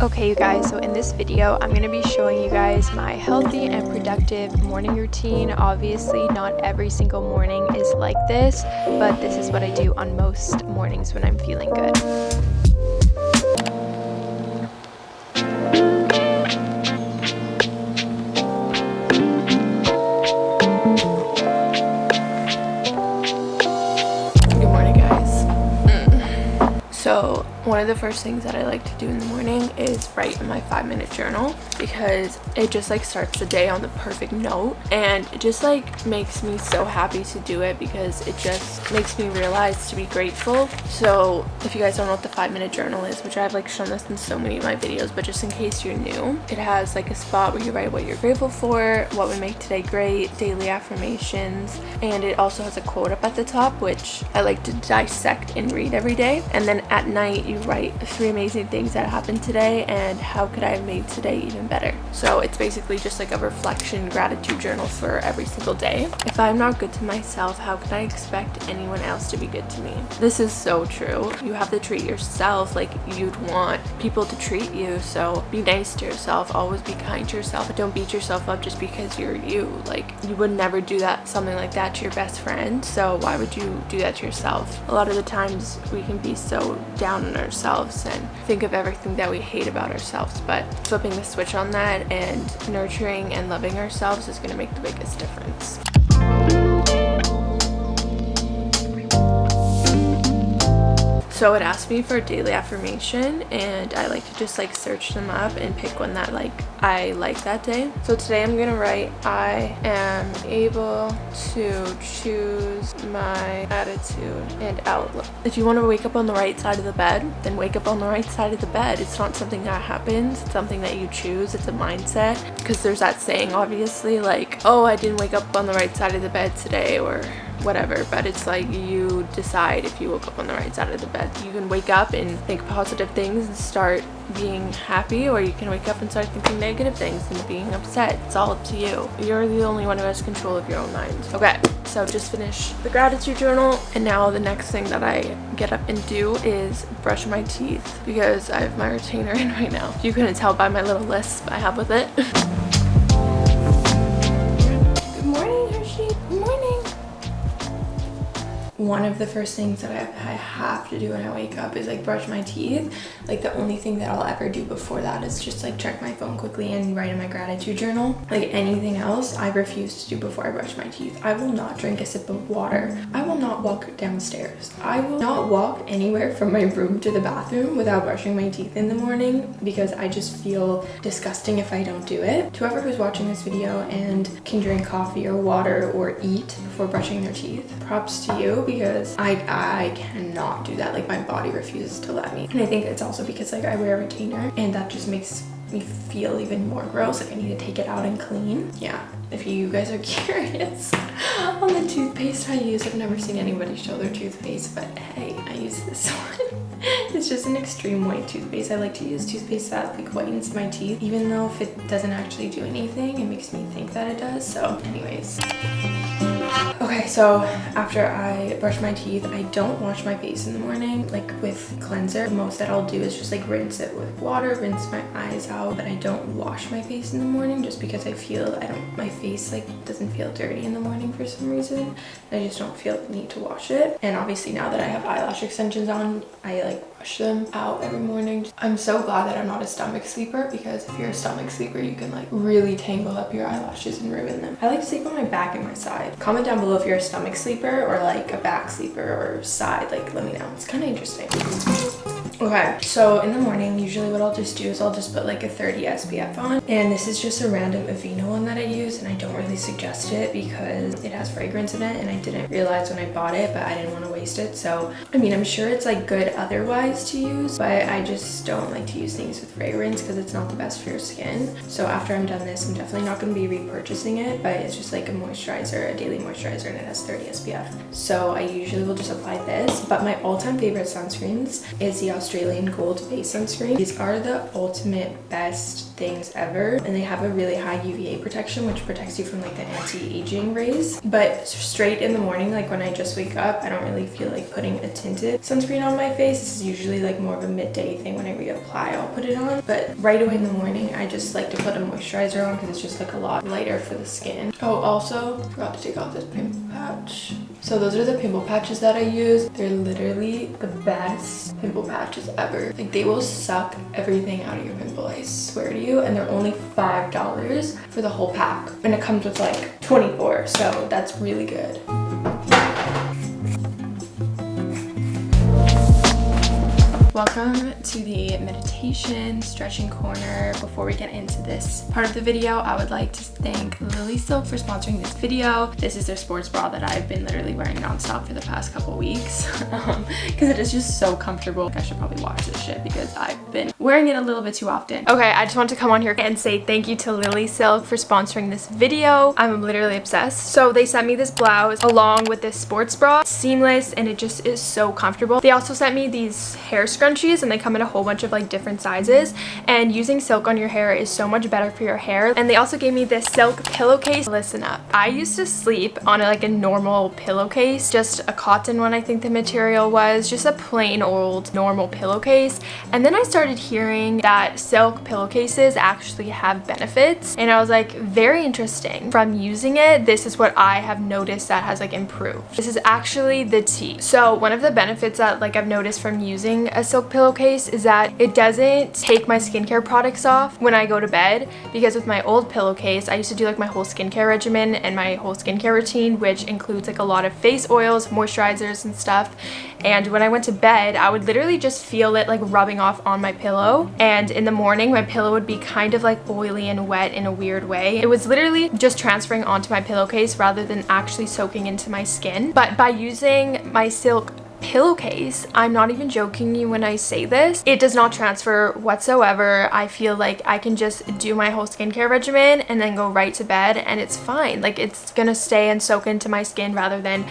Okay you guys, so in this video I'm going to be showing you guys my healthy and productive morning routine. Obviously not every single morning is like this, but this is what I do on most mornings when I'm feeling good. The first things that I like to do in the morning is write in my five minute journal because it just like starts the day on the perfect note and it just like makes me so happy to do it because it just makes me realize to be grateful. So if you guys don't know what the five minute journal is, which I've like shown this in so many of my videos, but just in case you're new, it has like a spot where you write what you're grateful for, what would make today great, daily affirmations, and it also has a quote up at the top, which I like to dissect and read every day. And then at night you write three amazing things that happened today and how could I have made today even better. So it's basically just like a reflection gratitude journal for every single day. If I'm not good to myself, how can I expect anyone else to be good to me? This is so true. You have to treat yourself like you'd want people to treat you. So be nice to yourself. Always be kind to yourself. Don't beat yourself up just because you're you. Like you would never do that something like that to your best friend. So why would you do that to yourself? A lot of the times we can be so down on ourselves and think of everything that we hate about ourselves. But flipping the switch on that and nurturing and loving ourselves is going to make the biggest difference. So it asked me for a daily affirmation and I like to just like search them up and pick one that like I like that day. So today I'm gonna write I am able to choose my attitude and outlook. If you want to wake up on the right side of the bed, then wake up on the right side of the bed. It's not something that happens, it's something that you choose, it's a mindset. Because there's that saying obviously like, oh I didn't wake up on the right side of the bed today or whatever but it's like you decide if you woke up on the right side of the bed. You can wake up and think positive things and start being happy or you can wake up and start thinking negative things and being upset. It's all up to you. You're the only one who has control of your own mind. Okay so just finish the gratitude journal and now the next thing that i get up and do is brush my teeth because i have my retainer in right now. You couldn't tell by my little lisp i have with it one of the first things that I, have to do when I wake up is like brush my teeth. Like the only thing that I'll ever do before that is just like check my phone quickly and write in my gratitude journal. Like anything else, I refuse to do before I brush my teeth. I will not drink a sip of water. I will not walk downstairs. I will not walk anywhere from my room to the bathroom without brushing my teeth in the morning because I just feel disgusting if I don't do it. To whoever who's watching this video and can drink coffee or water or eat before brushing their teeth, props to you because I, I cannot do that. Like my body refuses to let me. And I think it's also because like I wear a retainer and that just makes me feel even more gross. Like I need to take it out and clean. Yeah, if you guys are curious on the toothpaste I use, I've never seen anybody show their toothpaste, but hey, I use this one. it's just an extreme white toothpaste. I like to use toothpaste that like whitens my teeth, even though if it doesn't actually do anything, it makes me think that it does. So anyways. Okay, so after I brush my teeth, I don't wash my face in the morning, like with cleanser. The Most that I'll do is just like rinse it with water, rinse my eyes out, but I don't wash my face in the morning just because I feel I don't, my face like doesn't feel dirty in the morning for some reason. I just don't feel the need to wash it. And obviously now that I have eyelash extensions on, I like wash them out every morning. I'm so glad that I'm not a stomach sleeper because if you're a stomach sleeper, you can like really tangle up your eyelashes and ruin them. I like to sleep on my back and my side. Comment down below if you're a stomach sleeper or like a back sleeper or side. Like let me know. It's kind of interesting. Okay, so in the morning, usually what I'll just do is I'll just put like a 30 SPF on. And this is just a random Aveeno one that I use and I don't really suggest it because it has fragrance in it and I didn't realize when I bought it, but I didn't want to waste it. So, I mean, I'm sure it's like good otherwise to use, but I just don't like to use things with fragrance because it's not the best for your skin. So after I'm done this, I'm definitely not going to be repurchasing it, but it's just like a moisturizer, a daily moisturizer and it has 30 SPF. So I usually will just apply this, but my all-time favorite sunscreens is the Australian Gold Face Sunscreen. These are the ultimate best things ever and they have a really high UVA protection which protects you from like the anti-aging rays. But straight in the morning, like when I just wake up, I don't really feel like putting a tinted sunscreen on my face. This is usually like more of a midday thing when I reapply, I'll put it on. But right away in the morning, I just like to put a moisturizer on because it's just like a lot lighter for the skin. Oh, also forgot to take off this pimple patch. So those are the pimple patches that I use. They're literally the best pimple patches ever. Like they will suck everything out of your pimple, I swear to you. And they're only $5 for the whole pack. And it comes with like 24, so that's really good. Welcome to the meditation stretching corner. Before we get into this part of the video, I would like to thank Lily Silk for sponsoring this video. This is their sports bra that I've been literally wearing nonstop for the past couple weeks because um, it is just so comfortable. I should probably wash this shit because I've been wearing it a little bit too often. Okay, I just want to come on here and say thank you to Lily Silk for sponsoring this video. I'm literally obsessed. So they sent me this blouse along with this sports bra. seamless and it just is so comfortable. They also sent me these hair scrunchies scrunchies and they come in a whole bunch of like different sizes. And using silk on your hair is so much better for your hair. And they also gave me this silk pillowcase. Listen up. I used to sleep on like a normal pillowcase just a cotton one i think the material was just a plain old normal pillowcase. And then i started hearing that silk pillowcases actually have benefits. And i was like very interesting. From using it this is what i have noticed that has like improved. This is actually the tea. So one of the benefits that like i've noticed from using a silk silk pillowcase is that it doesn't take my skincare products off when I go to bed because with my old pillowcase I used to do like my whole skincare regimen and my whole skincare routine which includes like a lot of face oils, moisturizers and stuff. And when I went to bed I would literally just feel it like rubbing off on my pillow. And in the morning my pillow would be kind of like oily and wet in a weird way. It was literally just transferring onto my pillowcase rather than actually soaking into my skin. But by using my silk pillowcase i'm not even joking you when i say this it does not transfer whatsoever i feel like i can just do my whole skincare regimen and then go right to bed and it's fine like it's gonna stay and soak into my skin rather than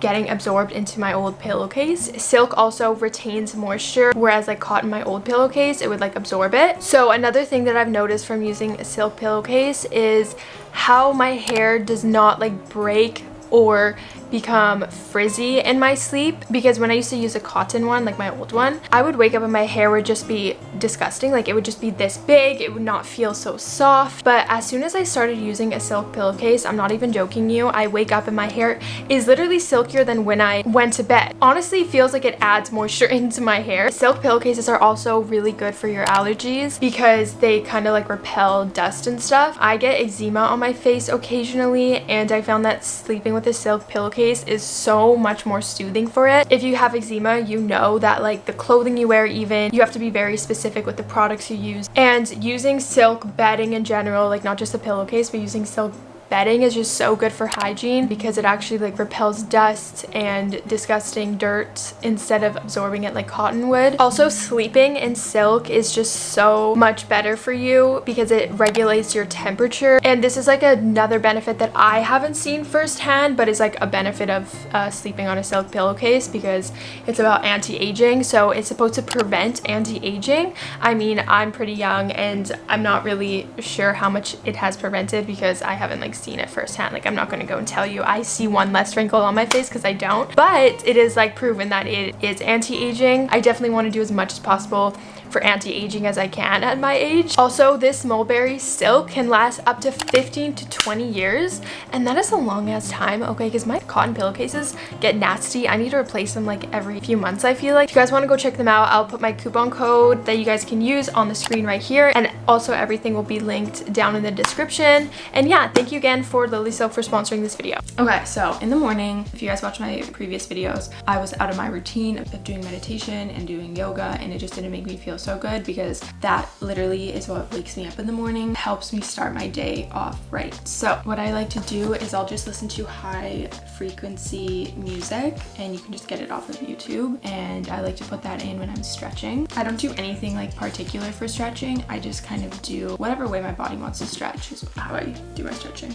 getting absorbed into my old pillowcase. Silk also retains moisture, whereas like cotton my old pillowcase, it would like absorb it. So another thing that I've noticed from using a silk pillowcase is how my hair does not like break or become frizzy in my sleep because when I used to use a cotton one, like my old one, I would wake up and my hair would just be disgusting. Like it would just be this big. It would not feel so soft. But as soon as I started using a silk pillowcase, I'm not even joking you, I wake up and my hair is literally silkier than when I went to bed. Honestly, feels like it adds moisture into my hair. Silk pillowcases are also really good for your allergies because they kind of like repel dust and stuff. I get eczema on my face occasionally and I found that sleeping with a silk pillowcase is so much more soothing for it. If you have eczema, you know that like the clothing you wear even, you have to be very specific with the products you use. And using silk bedding in general, like not just a pillowcase, but using silk bedding is just so good for hygiene because it actually like repels dust and disgusting dirt instead of absorbing it like cotton would. Also sleeping in silk is just so much better for you because it regulates your temperature and this is like another benefit that I haven't seen firsthand but is like a benefit of uh, sleeping on a silk pillowcase because it's about anti-aging so it's supposed to prevent anti-aging. I mean I'm pretty young and I'm not really sure how much it has prevented because I haven't like seen it firsthand. Like I'm not to go and tell you I see one less wrinkle on my face because I don't. But it is like proven that it is anti-aging. I definitely want to do as much as possible for anti-aging as I can at my age. Also, this mulberry silk can last up to 15 to 20 years, and that is a long ass time, okay? Because my cotton pillowcases get nasty. I need to replace them like every few months, I feel like. If you guys want to go check them out, I'll put my coupon code that you guys can use on the screen right here, and also everything will be linked down in the description. And yeah, thank you again for Lily Silk for sponsoring this video. Okay, so in the morning, if you guys watch my previous videos, I was out of my routine of doing meditation and doing yoga, and it just didn't make me feel so good because that literally is what wakes me up in the morning, helps me start my day off right. So what I like to do is I'll just listen to high frequency music and you can just get it off of YouTube. And I like to put that in when I'm stretching. I don't do anything like particular for stretching. I just kind kind of do whatever way my body wants to stretch is how I do my stretching.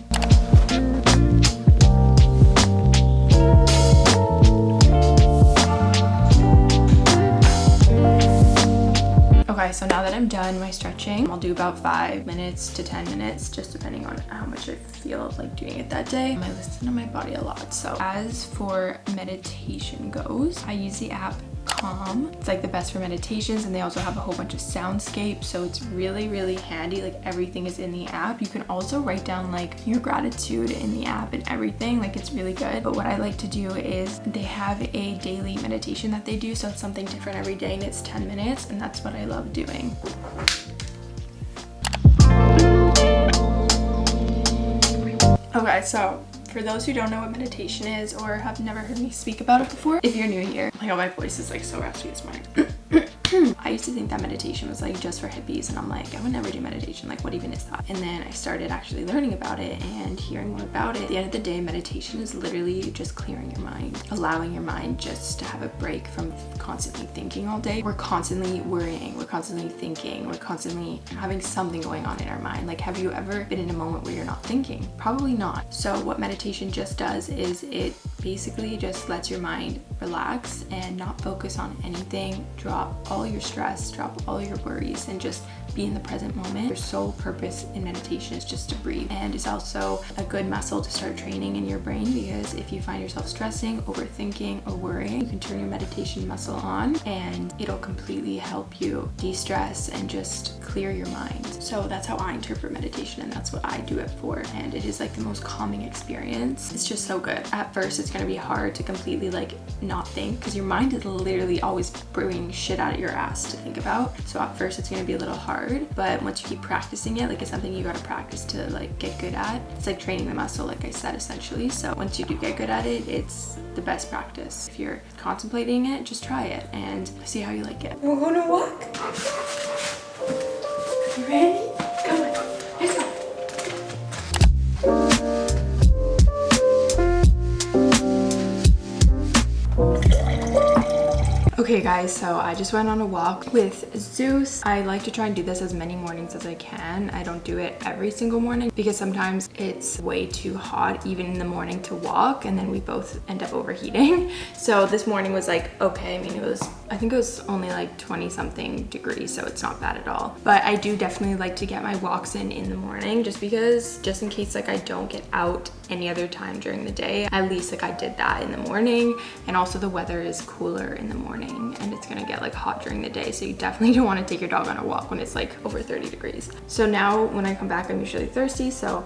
Okay, so now that I'm done my stretching, I'll do about five minutes to 10 minutes, just depending on how much I feel like doing it that day. I listen to my body a lot. So as for meditation goes, I use the app calm. It's like the best for meditations and they also have a whole bunch of soundscapes so it's really really handy like everything is in the app. You can also write down like your gratitude in the app and everything like it's really good. But what I like to do is they have a daily meditation that they do so it's something different every day and it's 10 minutes and that's what I love doing. Okay, so for those who don't know what meditation is or have never heard me speak about it before, if you're new here, oh my god, my voice is like so raspy this morning. Hmm, I used to think that meditation was like just for hippies and I'm like, I would never do meditation. Like what even is that? And then I started actually learning about it and hearing more about it. At the end of the day, meditation is literally just clearing your mind, allowing your mind just to have a break from constantly thinking all day. We're constantly worrying, we're constantly thinking, we're constantly having something going on in our mind. Like have you ever been in a moment where you're not thinking? Probably not. So what meditation just does is it basically just lets your mind relax and not focus on anything, drop all your stress, drop all your worries and just be in the present moment. Your sole purpose in meditation is just to breathe and it's also a good muscle to start training in your brain because if you find yourself stressing, overthinking or worrying, you can turn your meditation muscle on and it'll completely help you de-stress and just clear your mind. So that's how I interpret meditation and that's what I do it for and it is like the most calming experience. It's just so good. At first it's gonna be hard to completely like not think because your mind is literally always brewing shit out of your ass to think about. So at first it's gonna be a little hard, but once you keep practicing it, like it's something you gotta practice to like get good at. It's like training the muscle, like I said, essentially. So once you do get good at it, it's the best practice. If you're contemplating it, just try it and see how you like it. We're gonna walk. You ready? Okay guys, so I just went on a walk with Zeus. I like to try and do this as many mornings as I can. I don't do it every single morning because sometimes it's way too hot even in the morning to walk and then we both end up overheating. So this morning was like, okay, I mean it was, I think it was only like 20 something degrees so it's not bad at all. But I do definitely like to get my walks in in the morning just because, just in case like I don't get out any other time during the day, at least like I did that in the morning and also the weather is cooler in the morning morning and it's gonna get like hot during the day. So you definitely don't wanna take your dog on a walk when it's like over 30 degrees. So now when I come back, I'm usually thirsty. So,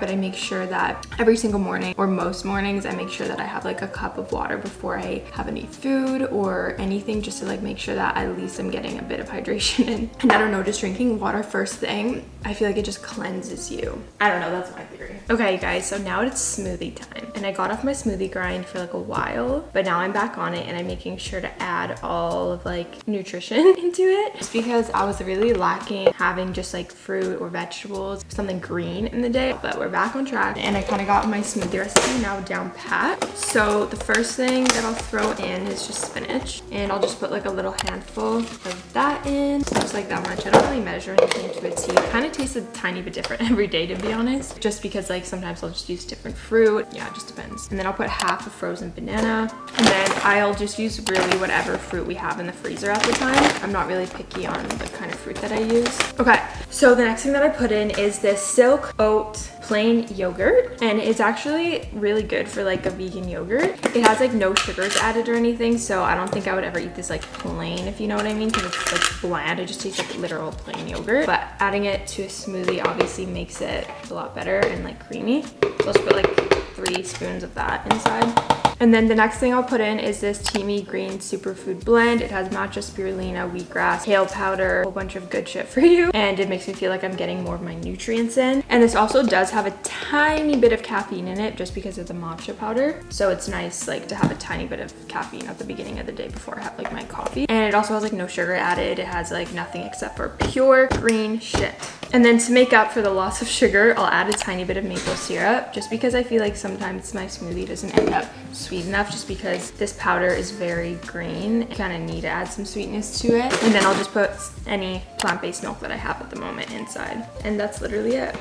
but I make sure that every single morning or most mornings, I make sure that I have like a cup of water before I have any food or anything just to like make sure that at least I'm getting a bit of hydration in. And I don't know, just drinking water first thing, I feel like it just cleanses you. I don't know, that's my theory. Okay guys, so now it's smoothie time. And I got off my smoothie grind for like a while, but now I'm back on it and I'm making sure to to add all of like nutrition into it just because I was really lacking having just like fruit or vegetables, something green in the day, but we're back on track and I kind of got my smoothie recipe now down pat. So the first thing that I'll throw in is just spinach and I'll just put like a little handful of that in, just like that much. I don't really measure anything to a. It kind of tastes a tiny bit different every day to be honest, just because like sometimes I'll just use different fruit. Yeah, it just depends. And then I'll put half a frozen banana and then I'll just use really whatever fruit we have in the freezer at the time. I'm not really picky on the kind of fruit that I use. Okay, so the next thing that I put in is this silk oat plain yogurt and it's actually really good for like a vegan yogurt. It has like no sugars added or anything so I don't think I would ever eat this like plain if you know what I mean because it's like bland. It just tastes like literal plain yogurt but adding it to a smoothie obviously makes it a lot better and like creamy. So let's put like three spoons of that inside. And then the next thing I'll put in is this Teami Green Superfood Blend. It has matcha spirulina, wheatgrass, kale powder, a whole bunch of good shit for you. And it makes me feel like I'm getting more of my nutrients in. And this also does have a tiny bit of caffeine in it just because of the matcha powder. So it's nice like to have a tiny bit of caffeine at the beginning of the day before I have like my coffee. And it also has like no sugar added. It has like nothing except for pure green shit. And then to make up for the loss of sugar, I'll add a tiny bit of maple syrup just because I feel like sometimes my smoothie doesn't end up sweet enough just because this powder is very green. I kind of need to add some sweetness to it. And then I'll just put any plant-based milk that I have at the moment inside. And that's literally it.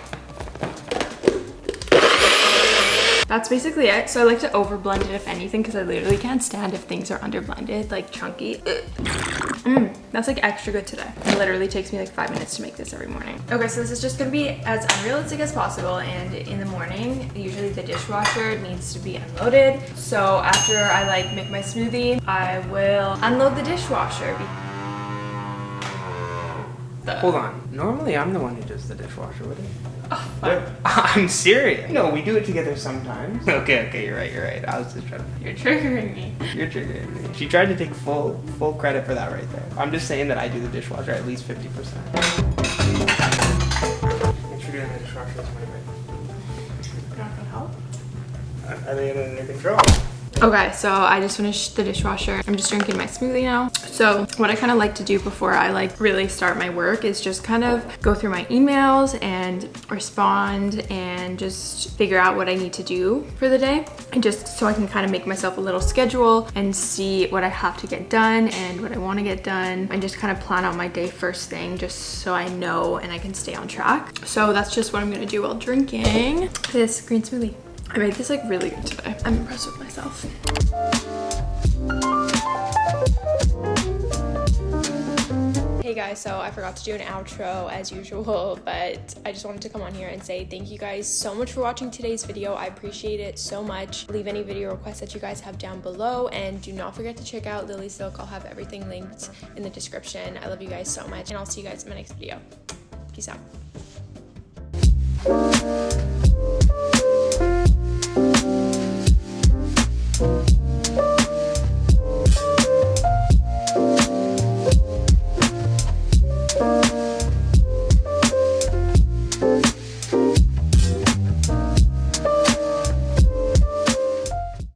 That's basically it. So I like to over blend it if anything because I literally can't stand if things are under blended, like chunky. Mm, that's like extra good today. It literally takes me like five minutes to make this every morning. Okay, so this is just gonna be as unrealistic as possible. And in the morning, usually the dishwasher needs to be unloaded. So after I like make my smoothie, I will unload the dishwasher. Hold on. Normally, I'm the one who does the dishwasher, wouldn't it? Oh, I'm serious. No, we do it together sometimes. Okay, okay, you're right, you're right. I was just trying to. You're triggering me. You're triggering me. She tried to take full full credit for that right there. I'm just saying that I do the dishwasher at least 50%. Thanks for doing the dishwasher this morning, You're not gonna help? Are they under control? Okay, so I just finished the dishwasher. I'm just drinking my smoothie now. So what I kind of like to do before I like really start my work is just kind of go through my emails and respond and just figure out what I need to do for the day. And just so I can kind of make myself a little schedule and see what I have to get done and what I want to get done and just kind of plan out my day first thing just so I know and I can stay on track. So that's just what I'm going to do while drinking this green smoothie. I made this like really good today. I'm impressed with myself. Hey guys, so I forgot to do an outro as usual, but I just wanted to come on here and say thank you guys so much for watching today's video. I appreciate it so much. Leave any video requests that you guys have down below and do not forget to check out Lily Silk. I'll have everything linked in the description. I love you guys so much and I'll see you guys in my next video. Peace out.